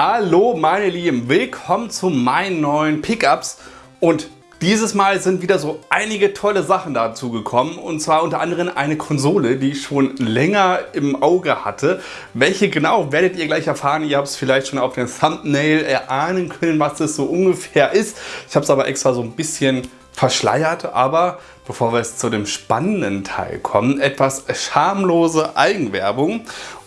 Hallo meine Lieben, willkommen zu meinen neuen Pickups und dieses Mal sind wieder so einige tolle Sachen dazu gekommen und zwar unter anderem eine Konsole, die ich schon länger im Auge hatte. Welche genau, werdet ihr gleich erfahren. Ihr habt es vielleicht schon auf dem Thumbnail erahnen können, was das so ungefähr ist. Ich habe es aber extra so ein bisschen verschleiert, aber bevor wir jetzt zu dem spannenden Teil kommen, etwas schamlose Eigenwerbung.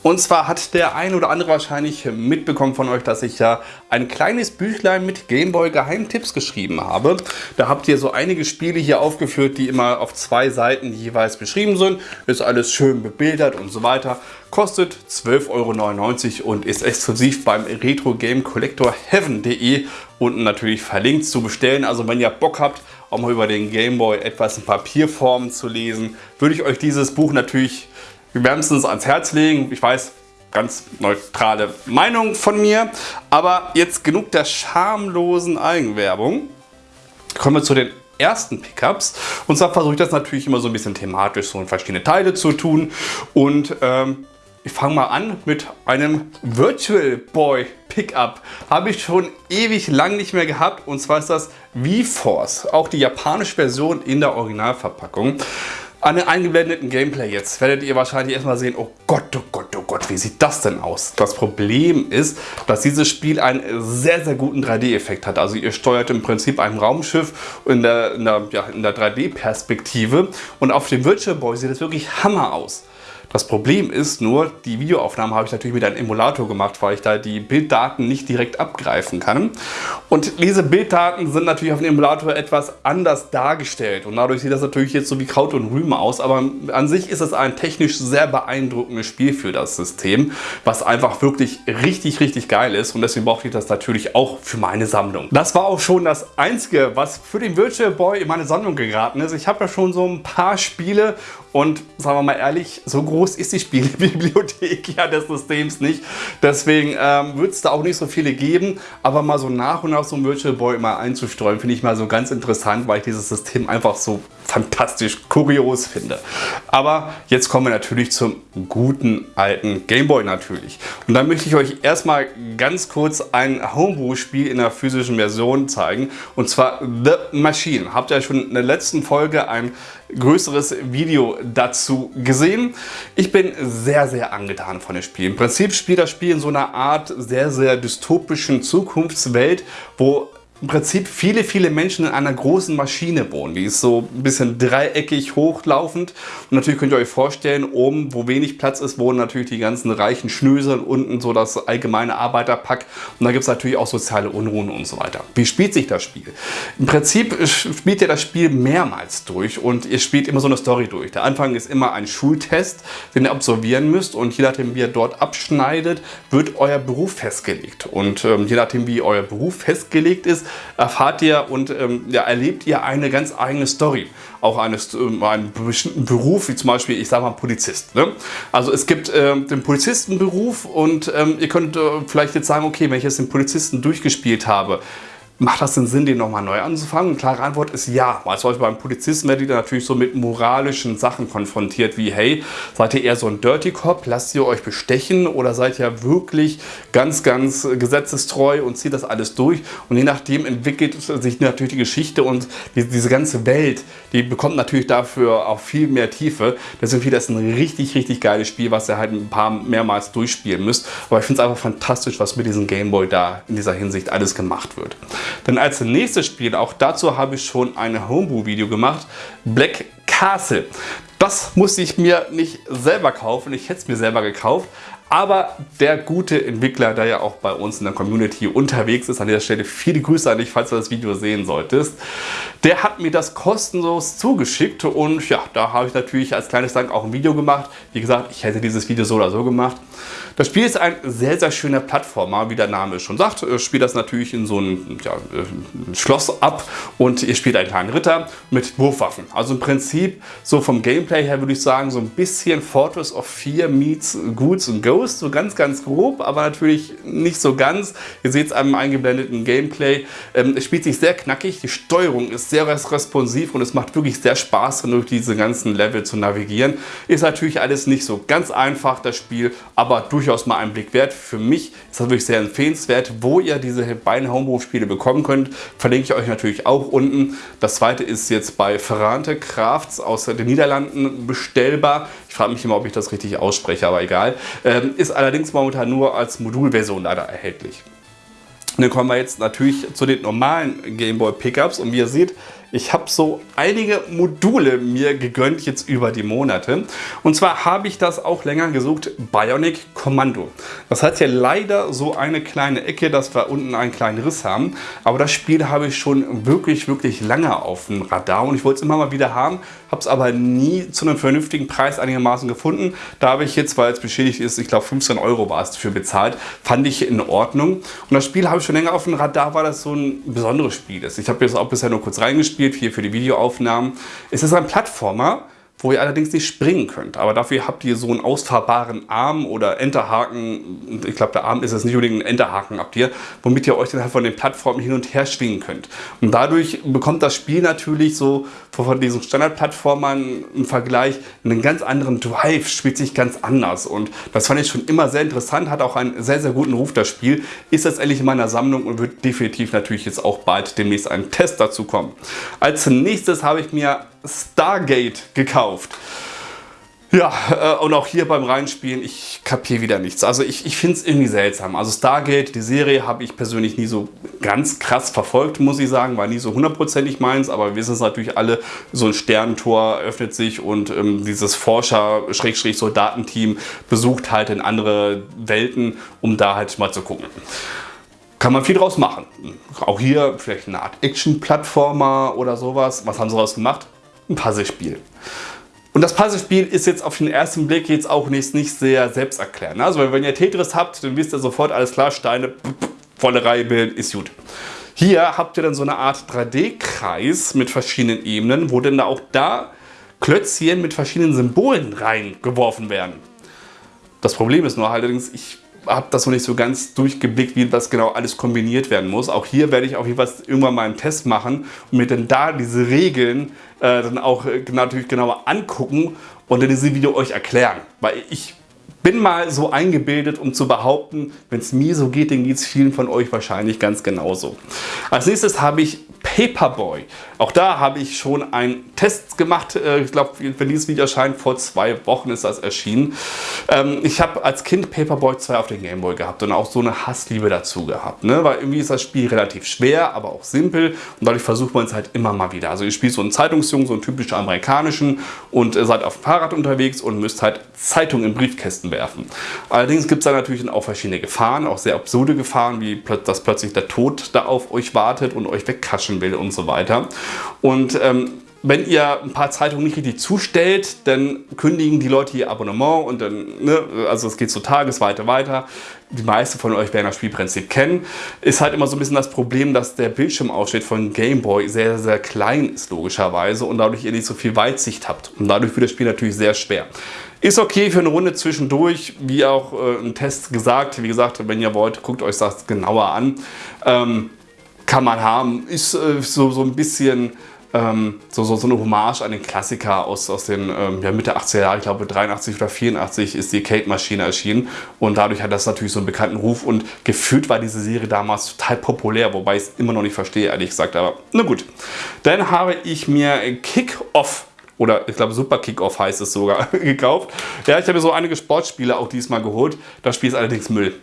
Und zwar hat der ein oder andere wahrscheinlich mitbekommen von euch, dass ich ja ein kleines Büchlein mit Gameboy Geheimtipps geschrieben habe. Da habt ihr so einige Spiele hier aufgeführt, die immer auf zwei Seiten jeweils beschrieben sind. Ist alles schön bebildert und so weiter. Kostet 12,99 Euro und ist exklusiv beim Retro Game Collector Heaven.de unten natürlich verlinkt zu bestellen. Also wenn ihr Bock habt, mal über den Gameboy etwas in Papierform zu lesen, würde ich euch dieses Buch natürlich wärmstens ans Herz legen. Ich weiß, ganz neutrale Meinung von mir. Aber jetzt genug der schamlosen Eigenwerbung. Kommen wir zu den ersten Pickups. Und zwar versuche ich das natürlich immer so ein bisschen thematisch so in verschiedene Teile zu tun. Und ähm, ich fange mal an mit einem Virtual Boy Pickup. Habe ich schon ewig lang nicht mehr gehabt und zwar ist das V-Force. Auch die japanische Version in der Originalverpackung. An den eingeblendeten Gameplay jetzt werdet ihr wahrscheinlich erstmal sehen, oh Gott, oh Gott, oh Gott, wie sieht das denn aus? Das Problem ist, dass dieses Spiel einen sehr, sehr guten 3D-Effekt hat. Also ihr steuert im Prinzip ein Raumschiff in der, der, ja, der 3D-Perspektive und auf dem Virtual Boy sieht es wirklich Hammer aus. Das Problem ist nur, die Videoaufnahme habe ich natürlich mit einem Emulator gemacht, weil ich da die Bilddaten nicht direkt abgreifen kann. Und diese Bilddaten sind natürlich auf dem Emulator etwas anders dargestellt und dadurch sieht das natürlich jetzt so wie Kraut und Rüben aus, aber an sich ist es ein technisch sehr beeindruckendes Spiel für das System, was einfach wirklich richtig, richtig geil ist und deswegen brauchte ich das natürlich auch für meine Sammlung. Das war auch schon das Einzige, was für den Virtual Boy in meine Sammlung geraten ist. Ich habe ja schon so ein paar Spiele und sagen wir mal ehrlich, so groß ist die Spielebibliothek ja des Systems nicht. Deswegen ähm, wird es da auch nicht so viele geben. Aber mal so nach und nach so ein Virtual Boy mal einzustreuen, finde ich mal so ganz interessant, weil ich dieses System einfach so fantastisch kurios finde. Aber jetzt kommen wir natürlich zum guten alten Gameboy natürlich. Und dann möchte ich euch erstmal ganz kurz ein Homebrew-Spiel in der physischen Version zeigen. Und zwar The Machine. Habt ihr schon in der letzten Folge ein größeres Video dazu gesehen. Ich bin sehr, sehr angetan von dem Spiel. Im Prinzip spielt das Spiel in so einer Art sehr, sehr dystopischen Zukunftswelt, wo im Prinzip viele, viele Menschen in einer großen Maschine wohnen. Die ist so ein bisschen dreieckig hochlaufend. Und natürlich könnt ihr euch vorstellen, oben, wo wenig Platz ist, wohnen natürlich die ganzen reichen Schnösel und unten so das allgemeine Arbeiterpack. Und da gibt es natürlich auch soziale Unruhen und so weiter. Wie spielt sich das Spiel? Im Prinzip spielt ihr das Spiel mehrmals durch und ihr spielt immer so eine Story durch. Der Anfang ist immer ein Schultest, den ihr absolvieren müsst und je nachdem, wie ihr dort abschneidet, wird euer Beruf festgelegt. Und ähm, je nachdem, wie euer Beruf festgelegt ist, erfahrt ihr und ähm, ja, erlebt ihr eine ganz eigene Story. Auch eines, äh, einen bestimmten Beruf, wie zum Beispiel, ich sage mal Polizist. Ne? Also es gibt äh, den Polizistenberuf und ähm, ihr könnt äh, vielleicht jetzt sagen, okay, wenn ich jetzt den Polizisten durchgespielt habe, Macht das den Sinn, den nochmal neu anzufangen? Klare Antwort ist ja. Weil zum Beispiel beim Polizisten werdet ihr natürlich so mit moralischen Sachen konfrontiert, wie hey, seid ihr eher so ein Dirty Cop, lasst ihr euch bestechen oder seid ihr wirklich ganz, ganz gesetzestreu und zieht das alles durch? Und je nachdem entwickelt sich natürlich die Geschichte und die, diese ganze Welt, die bekommt natürlich dafür auch viel mehr Tiefe. Deswegen finde ich das ein richtig, richtig geiles Spiel, was ihr halt ein paar mehrmals durchspielen müsst. Aber ich finde es einfach fantastisch, was mit diesem Gameboy da in dieser Hinsicht alles gemacht wird. Denn als nächstes Spiel, auch dazu habe ich schon ein Homebrew-Video gemacht, Black Castle. Das musste ich mir nicht selber kaufen, ich hätte es mir selber gekauft, aber der gute Entwickler, der ja auch bei uns in der Community unterwegs ist, an dieser Stelle viele Grüße an dich, falls du das Video sehen solltest, der hat mir das kostenlos zugeschickt und ja, da habe ich natürlich als kleines Dank auch ein Video gemacht. Wie gesagt, ich hätte dieses Video so oder so gemacht. Das Spiel ist ein sehr, sehr schöner Plattformer, wie der Name schon sagt. Ihr spielt das natürlich in so einem ja, Schloss ab und ihr spielt einen kleinen Ritter mit Wurfwaffen. Also im Prinzip so vom Gameplay her würde ich sagen, so ein bisschen Fortress of Fear meets Ghouls and Ghosts, so ganz, ganz grob, aber natürlich nicht so ganz. Ihr seht es am eingeblendeten Gameplay. Ähm, es spielt sich sehr knackig, die Steuerung ist sehr responsiv und es macht wirklich sehr Spaß, durch diese ganzen Level zu navigieren. Ist natürlich alles nicht so ganz einfach, das Spiel, aber durch durchaus mal einen Blick wert. Für mich ist das wirklich sehr empfehlenswert. Wo ihr diese beiden Homebrew-Spiele bekommen könnt, verlinke ich euch natürlich auch unten. Das zweite ist jetzt bei Ferrante Crafts aus den Niederlanden bestellbar. Ich frage mich immer, ob ich das richtig ausspreche, aber egal. Ähm, ist allerdings momentan nur als Modulversion leider erhältlich. Und dann kommen wir jetzt natürlich zu den normalen Gameboy Pickups und wie ihr seht, ich habe so einige Module mir gegönnt jetzt über die Monate. Und zwar habe ich das auch länger gesucht, Bionic Commando. Das hat ja leider so eine kleine Ecke, dass wir unten einen kleinen Riss haben. Aber das Spiel habe ich schon wirklich, wirklich lange auf dem Radar und ich wollte es immer mal wieder haben, habe es aber nie zu einem vernünftigen Preis einigermaßen gefunden. Da habe ich jetzt, weil es beschädigt ist, ich glaube 15 Euro war es dafür bezahlt, fand ich in Ordnung. Und das Spiel habe ich schon länger auf dem Radar, weil das so ein besonderes Spiel ist. Ich habe jetzt auch bisher nur kurz reingespielt gespielt, hier für die Videoaufnahmen. Es ist ein Plattformer, wo ihr allerdings nicht springen könnt. Aber dafür habt ihr so einen ausfahrbaren Arm oder Enterhaken. Ich glaube, der Arm ist es nicht unbedingt ein Enterhaken habt ihr, womit ihr euch dann halt von den Plattformen hin und her schwingen könnt. Und dadurch bekommt das Spiel natürlich so von diesen Standardplattformern im Vergleich einen ganz anderen Drive, spielt sich ganz anders. Und das fand ich schon immer sehr interessant, hat auch einen sehr, sehr guten Ruf, das Spiel. Ist jetzt endlich in meiner Sammlung und wird definitiv natürlich jetzt auch bald demnächst ein Test dazu kommen. Als nächstes habe ich mir Stargate gekauft. Ja, äh, und auch hier beim Reinspielen, ich kapiere wieder nichts. Also ich, ich finde es irgendwie seltsam. Also Stargate, die Serie, habe ich persönlich nie so ganz krass verfolgt, muss ich sagen. War nie so hundertprozentig meins, aber wir wissen es natürlich alle, so ein Sternentor öffnet sich und ähm, dieses Forscher-Soldatenteam besucht halt in andere Welten, um da halt mal zu gucken kann man viel draus machen. Auch hier vielleicht eine Art Action-Plattformer oder sowas. Was haben sie daraus gemacht? Ein Puzzlespiel. Und das Puzzlespiel ist jetzt auf den ersten Blick jetzt auch nicht, nicht sehr selbsterklärend. Also wenn ihr Tetris habt, dann wisst ihr sofort, alles klar, Steine, volle Reihe bilden, ist gut. Hier habt ihr dann so eine Art 3D-Kreis mit verschiedenen Ebenen, wo dann auch da Klötzchen mit verschiedenen Symbolen reingeworfen werden. Das Problem ist nur allerdings, ich habe das noch nicht so ganz durchgeblickt, wie das genau alles kombiniert werden muss. Auch hier werde ich auf jeden Fall irgendwann mal einen Test machen und mir dann da diese Regeln äh, dann auch äh, natürlich genauer angucken und dann diese Video euch erklären. Weil ich bin mal so eingebildet, um zu behaupten, wenn es mir so geht, dann geht es vielen von euch wahrscheinlich ganz genauso. Als nächstes habe ich Paperboy. Auch da habe ich schon einen Test gemacht. Äh, ich glaube, wenn dieses Video erscheint, vor zwei Wochen ist das erschienen. Ähm, ich habe als Kind Paperboy 2 auf den Gameboy gehabt und auch so eine Hassliebe dazu gehabt. Ne? Weil irgendwie ist das Spiel relativ schwer, aber auch simpel und dadurch versucht man es halt immer mal wieder. Also ihr spielt so einen Zeitungsjungen, so einen typischen amerikanischen und seid auf dem Fahrrad unterwegs und müsst halt Zeitungen in Briefkästen werfen. Allerdings gibt es da natürlich auch verschiedene Gefahren, auch sehr absurde Gefahren, wie dass plötzlich der Tod da auf euch wartet und euch wegkaschen will und so weiter. Und ähm, wenn ihr ein paar Zeitungen nicht richtig zustellt, dann kündigen die Leute ihr Abonnement und dann, ne, also es geht so tagesweiter weiter. Die meisten von euch werden das Spielprinzip kennen. Ist halt immer so ein bisschen das Problem, dass der Bildschirmausschnitt von Game Boy sehr, sehr klein ist, logischerweise, und dadurch ihr nicht so viel Weitsicht habt. Und dadurch wird das Spiel natürlich sehr schwer. Ist okay für eine Runde zwischendurch, wie auch äh, ein Test gesagt. Wie gesagt, wenn ihr wollt, guckt euch das genauer an. Ähm, kann man haben. Ist äh, so, so ein bisschen ähm, so, so, so eine Hommage an den Klassiker aus, aus den ähm, ja, Mitte 80er Jahren, ich glaube 83 oder 84 ist die Kate-Maschine erschienen und dadurch hat das natürlich so einen bekannten Ruf und gefühlt war diese Serie damals total populär, wobei ich es immer noch nicht verstehe, ehrlich gesagt, aber na gut. Dann habe ich mir Kick-Off oder ich glaube Super Kickoff heißt es sogar, gekauft. Ja, ich habe mir so einige Sportspiele auch diesmal geholt. Das Spiel ist allerdings Müll.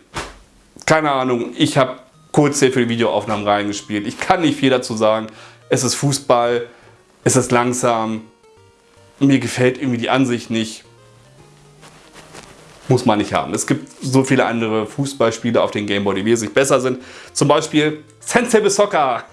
Keine Ahnung, ich habe kurz für die Videoaufnahmen reingespielt. Ich kann nicht viel dazu sagen. Es ist Fußball, es ist langsam, mir gefällt irgendwie die Ansicht nicht. Muss man nicht haben. Es gibt so viele andere Fußballspiele auf den Gameboy, die wesentlich besser sind. Zum Beispiel Sensible Soccer.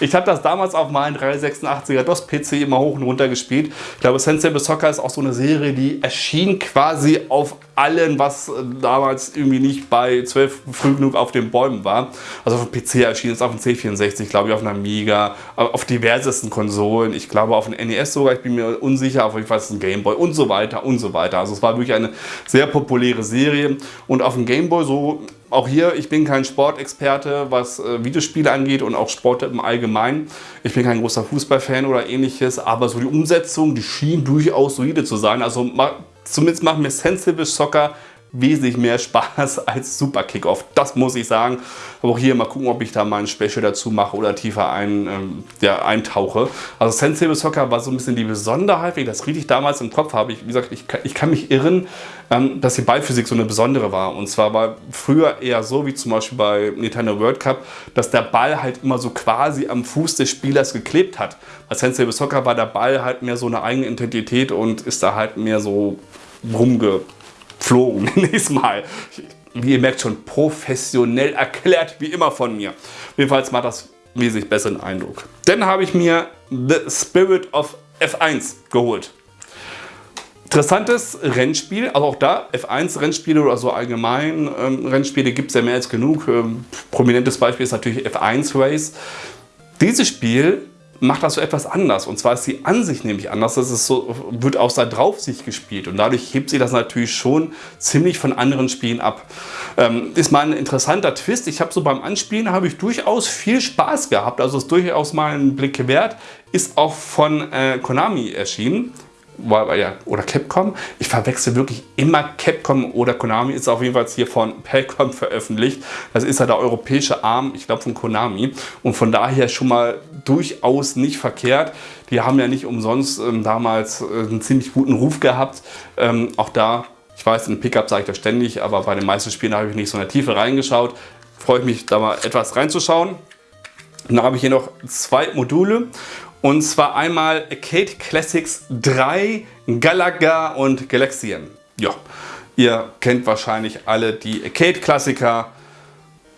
ich habe das damals auf meinem 386er DOS-PC immer hoch und runter gespielt. Ich glaube, Sensible Soccer ist auch so eine Serie, die erschien quasi auf allen, was damals irgendwie nicht bei 12 früh genug auf den Bäumen war. Also auf dem PC erschien es auf dem C64, glaube ich, auf einer Amiga, auf diversesten Konsolen. Ich glaube auf dem NES sogar, ich bin mir unsicher, auf jeden Fall ist ein Gameboy und so weiter und so weiter. Also es war wirklich eine sehr populäre Serie und auf dem Gameboy so auch hier, ich bin kein Sportexperte, was äh, Videospiele angeht und auch Sport im Allgemeinen. Ich bin kein großer Fußballfan oder ähnliches, aber so die Umsetzung, die schien durchaus solide zu sein. Also zumindest macht mir Sensible Soccer wesentlich mehr Spaß als Super Kickoff. Das muss ich sagen. Aber auch hier mal gucken, ob ich da mal ein Special dazu mache oder tiefer ein, ähm, ja, eintauche. Also Sensible Soccer war so ein bisschen die Besonderheit, wenn ich das richtig damals im Kopf habe. Ich, wie gesagt, ich, ich kann mich irren, ähm, dass die Ballphysik so eine besondere war. Und zwar war früher eher so, wie zum Beispiel bei Nintendo World Cup, dass der Ball halt immer so quasi am Fuß des Spielers geklebt hat. Bei Sensible Soccer war der Ball halt mehr so eine eigene Intensität und ist da halt mehr so rumgeflogen, nächstes Mal. Wie ihr merkt, schon professionell erklärt, wie immer von mir. Jedenfalls macht das wesentlich besseren Eindruck. Dann habe ich mir The Spirit of F1 geholt. Interessantes Rennspiel, also auch da F1 Rennspiele oder so allgemein ähm, Rennspiele gibt es ja mehr als genug. Ähm, prominentes Beispiel ist natürlich F1 Race. Dieses Spiel macht das so etwas anders. Und zwar ist die Ansicht nämlich anders. Das ist so, wird aus der Draufsicht gespielt. Und dadurch hebt sich das natürlich schon ziemlich von anderen Spielen ab. Ähm, ist mal ein interessanter Twist. Ich habe so beim Anspielen habe ich durchaus viel Spaß gehabt. Also ist durchaus mal ein Blick wert. Ist auch von äh, Konami erschienen oder Capcom. Ich verwechsel wirklich immer Capcom oder Konami. Ist auf jeden Fall hier von Pelcom veröffentlicht. Das ist ja der europäische Arm, ich glaube von Konami. Und von daher schon mal durchaus nicht verkehrt. Die haben ja nicht umsonst ähm, damals äh, einen ziemlich guten Ruf gehabt. Ähm, auch da, ich weiß, in Pickup sage ich das ständig, aber bei den meisten Spielen habe ich nicht so in der Tiefe reingeschaut. Freue ich mich, da mal etwas reinzuschauen. Dann habe ich hier noch zwei Module und zwar einmal Arcade Classics 3, Galaga und Galaxian. Ja, ihr kennt wahrscheinlich alle die Arcade-Klassiker.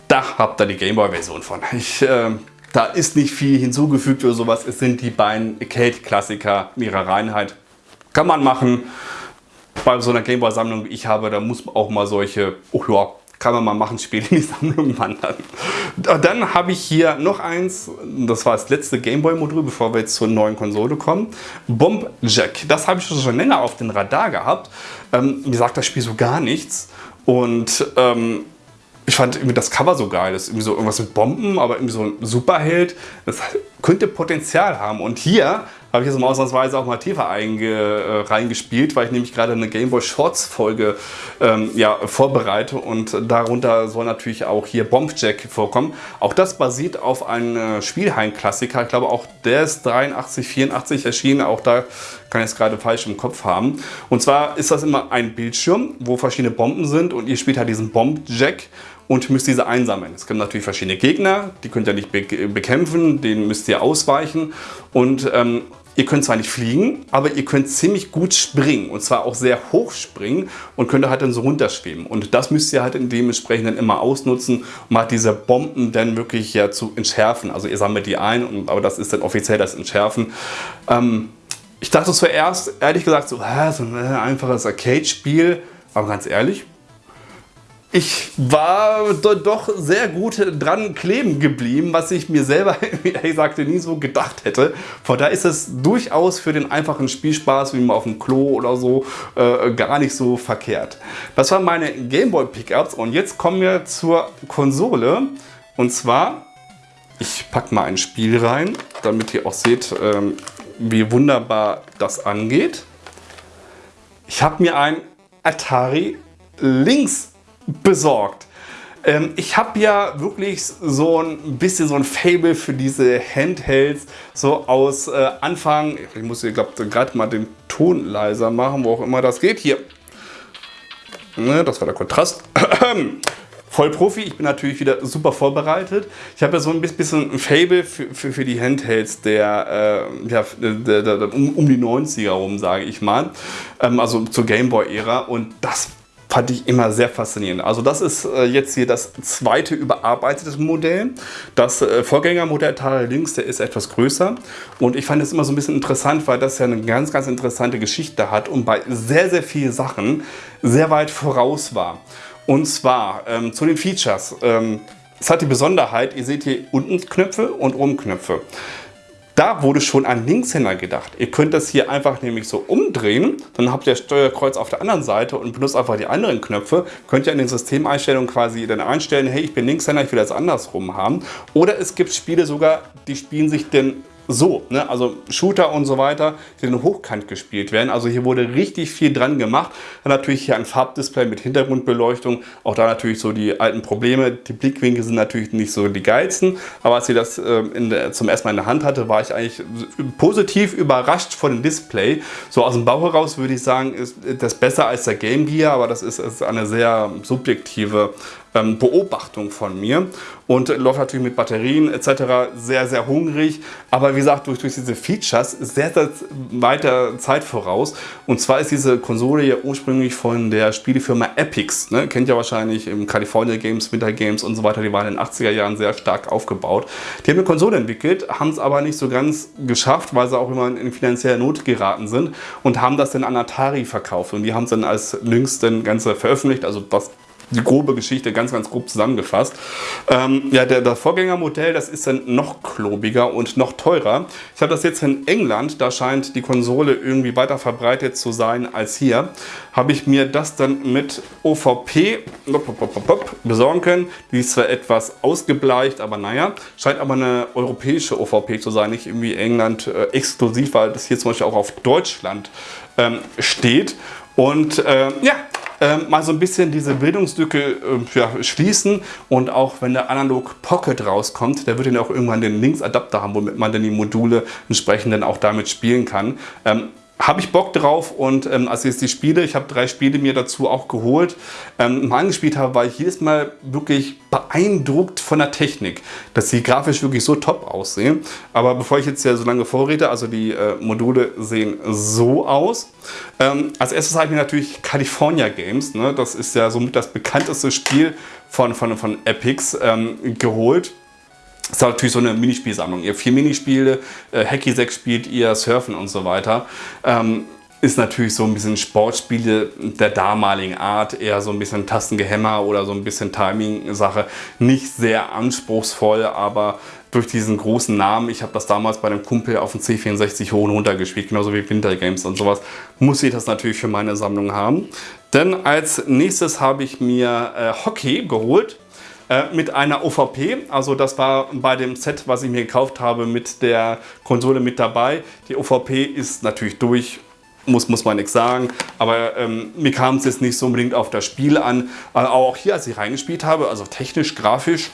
Da habt ihr die Gameboy-Version von. Ich, äh, da ist nicht viel hinzugefügt oder sowas. Es sind die beiden Arcade-Klassiker in ihrer Reinheit. Kann man machen. Bei so einer Gameboy-Sammlung, wie ich habe, da muss man auch mal solche, oh ja, kann man mal machen, Spiele in die Sammlung wandern. Dann habe ich hier noch eins, das war das letzte Gameboy-Modul, bevor wir jetzt zur neuen Konsole kommen. Bomb Jack, das habe ich schon länger auf den Radar gehabt. Ähm, mir sagt das Spiel so gar nichts. Und ähm, ich fand irgendwie das Cover so geil. Das ist irgendwie so irgendwas mit Bomben, aber irgendwie so ein Superheld. Das könnte Potenzial haben. Und hier habe ich jetzt mal ausnahmsweise auch mal tiefer einge, äh, reingespielt, weil ich nämlich gerade eine Game Boy Shorts Folge ähm, ja, vorbereite und darunter soll natürlich auch hier Bombjack vorkommen. Auch das basiert auf einem äh, Spielheim-Klassiker. Ich glaube auch der ist 83, 84 erschienen. Auch da kann ich es gerade falsch im Kopf haben. Und zwar ist das immer ein Bildschirm, wo verschiedene Bomben sind und ihr spielt halt diesen Bombjack und müsst diese einsammeln. Es gibt natürlich verschiedene Gegner, die könnt ihr nicht bekämpfen, denen müsst ihr ausweichen und ähm, Ihr könnt zwar nicht fliegen, aber ihr könnt ziemlich gut springen und zwar auch sehr hoch springen und könnt halt dann so runterschweben. Und das müsst ihr halt dementsprechend dann immer ausnutzen, um halt diese Bomben dann wirklich ja zu entschärfen. Also ihr sammelt die ein, aber das ist dann offiziell das Entschärfen. Ähm, ich dachte zuerst, ehrlich gesagt, so, so ein einfaches Arcade-Spiel, aber ganz ehrlich, ich war doch sehr gut dran kleben geblieben, was ich mir selber, ehrlich gesagt, nie so gedacht hätte. Von daher ist es durchaus für den einfachen Spielspaß, wie mal auf dem Klo oder so, äh, gar nicht so verkehrt. Das waren meine Gameboy Pickups und jetzt kommen wir zur Konsole. Und zwar, ich packe mal ein Spiel rein, damit ihr auch seht, ähm, wie wunderbar das angeht. Ich habe mir ein Atari Lynx besorgt. Ähm, ich habe ja wirklich so ein bisschen so ein Fable für diese Handhelds, so aus äh, Anfang, ich muss hier glaube gerade mal den Ton leiser machen, wo auch immer das geht, hier. Ne, das war der Kontrast. Vollprofi, ich bin natürlich wieder super vorbereitet. Ich habe ja so ein bisschen ein Fable für, für, für die Handhelds der, äh, ja, der, der, der, um, um die 90er rum, sage ich mal. Ähm, also zur Gameboy-Ära und das fand ich immer sehr faszinierend. Also das ist äh, jetzt hier das zweite überarbeitete Modell. Das äh, Vorgängermodell Atari Lynx, der ist etwas größer und ich fand es immer so ein bisschen interessant, weil das ja eine ganz, ganz interessante Geschichte hat und bei sehr, sehr vielen Sachen sehr weit voraus war. Und zwar ähm, zu den Features. Ähm, es hat die Besonderheit, ihr seht hier unten Knöpfe und oben Knöpfe. Da wurde schon an Linkshänder gedacht. Ihr könnt das hier einfach nämlich so umdrehen, dann habt ihr Steuerkreuz auf der anderen Seite und benutzt einfach die anderen Knöpfe. Könnt ihr in den Systemeinstellungen quasi dann einstellen, hey, ich bin Linkshänder, ich will das andersrum haben. Oder es gibt Spiele sogar, die spielen sich denn so, ne? also Shooter und so weiter, die dann hochkant gespielt werden. Also hier wurde richtig viel dran gemacht. Dann natürlich hier ein Farbdisplay mit Hintergrundbeleuchtung. Auch da natürlich so die alten Probleme. Die Blickwinkel sind natürlich nicht so die geilsten. Aber als ich das äh, der, zum ersten Mal in der Hand hatte, war ich eigentlich positiv überrascht von dem Display. So aus dem Bauch heraus würde ich sagen, ist das besser als der Game Gear. Aber das ist, ist eine sehr subjektive ähm, Beobachtung von mir und läuft natürlich mit Batterien etc. sehr, sehr hungrig, aber wie gesagt, durch, durch diese Features sehr, sehr weiter Zeit voraus. Und zwar ist diese Konsole ja ursprünglich von der Spielefirma Epix, ne? kennt ihr wahrscheinlich im California Games, Winter Games und so weiter, die waren in den 80er Jahren sehr stark aufgebaut. Die haben eine Konsole entwickelt, haben es aber nicht so ganz geschafft, weil sie auch immer in finanzielle Not geraten sind und haben das dann an Atari verkauft und die haben es dann als Lynx dann Ganze veröffentlicht, also was die grobe Geschichte ganz, ganz grob zusammengefasst. Ähm, ja, der, das Vorgängermodell, das ist dann noch klobiger und noch teurer. Ich habe das jetzt in England, da scheint die Konsole irgendwie weiter verbreitet zu sein als hier. Habe ich mir das dann mit OVP besorgen können. Die ist zwar etwas ausgebleicht, aber naja, scheint aber eine europäische OVP zu sein, nicht irgendwie England äh, exklusiv, weil das hier zum Beispiel auch auf Deutschland ähm, steht. Und äh, ja, ähm, mal so ein bisschen diese Bildungslücke äh, ja, schließen und auch wenn der Analog Pocket rauskommt, der wird dann auch irgendwann den Linksadapter haben, womit man dann die Module entsprechend dann auch damit spielen kann. Ähm, habe ich Bock drauf und ähm, als ich jetzt die Spiele, ich habe drei Spiele mir dazu auch geholt, ähm, mal angespielt habe, war ich jedes Mal wirklich beeindruckt von der Technik, dass sie grafisch wirklich so top aussehen. Aber bevor ich jetzt ja so lange vorrede, also die äh, Module sehen so aus. Ähm, als erstes habe ich mir natürlich California Games, ne? das ist ja somit das bekannteste Spiel von, von, von Epics, ähm, geholt. Das ist natürlich so eine Minispielsammlung. Ihr vier Minispiele, äh, Hacky 6 spielt ihr, Surfen und so weiter. Ähm, ist natürlich so ein bisschen Sportspiele der damaligen Art, eher so ein bisschen Tastengehämmer oder so ein bisschen Timing-Sache. Nicht sehr anspruchsvoll, aber durch diesen großen Namen, ich habe das damals bei einem Kumpel auf dem C64 hoch und runter gespielt, genauso wie Winter Games und sowas, muss ich das natürlich für meine Sammlung haben. Denn als nächstes habe ich mir äh, Hockey geholt. Äh, mit einer OVP. Also das war bei dem Set, was ich mir gekauft habe, mit der Konsole mit dabei. Die OVP ist natürlich durch, muss, muss man nichts sagen. Aber ähm, mir kam es jetzt nicht so unbedingt auf das Spiel an. Aber auch hier, als ich reingespielt habe, also technisch, grafisch,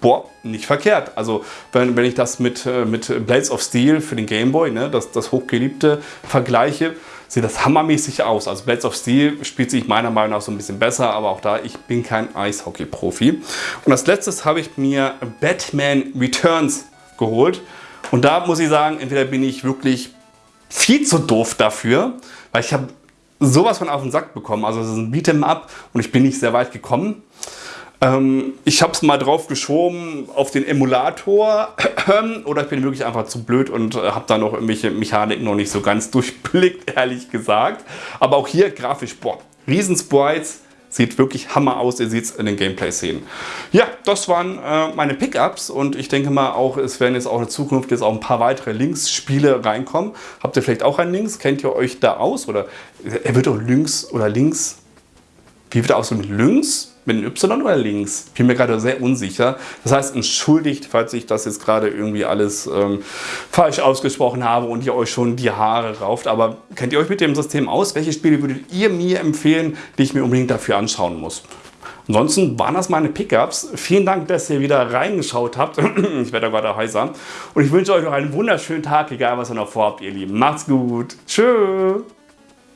boah, nicht verkehrt. Also wenn, wenn ich das mit, äh, mit Blades of Steel für den Gameboy, ne, das, das hochgeliebte, vergleiche, sieht das hammermäßig aus. Also Blades of Steel spielt sich meiner Meinung nach so ein bisschen besser, aber auch da, ich bin kein Eishockey-Profi. Und als letztes habe ich mir Batman Returns geholt. Und da muss ich sagen, entweder bin ich wirklich viel zu doof dafür, weil ich habe sowas von auf den Sack bekommen. Also es ist ein Beat'em Up und ich bin nicht sehr weit gekommen. Ähm, ich habe es mal drauf geschoben auf den Emulator oder ich bin wirklich einfach zu blöd und äh, habe da noch irgendwelche Mechaniken noch nicht so ganz durchblickt, ehrlich gesagt. Aber auch hier grafisch, boah, Riesensprites, sieht wirklich Hammer aus, ihr seht es in den Gameplay-Szenen. Ja, das waren äh, meine Pickups und ich denke mal auch, es werden jetzt auch in Zukunft jetzt auch ein paar weitere Links-Spiele reinkommen. Habt ihr vielleicht auch einen Links? Kennt ihr euch da aus? Oder er wird auch Links oder Links, wie wird er aus mit Links? Mit einem Y oder links? Bin mir gerade sehr unsicher. Das heißt, entschuldigt, falls ich das jetzt gerade irgendwie alles ähm, falsch ausgesprochen habe und ihr euch schon die Haare rauft. Aber kennt ihr euch mit dem System aus? Welche Spiele würdet ihr mir empfehlen, die ich mir unbedingt dafür anschauen muss? Ansonsten waren das meine Pickups. Vielen Dank, dass ihr wieder reingeschaut habt. ich werde gerade heißer. Und ich wünsche euch noch einen wunderschönen Tag, egal was ihr noch vorhabt, ihr Lieben. Macht's gut. Tschüss.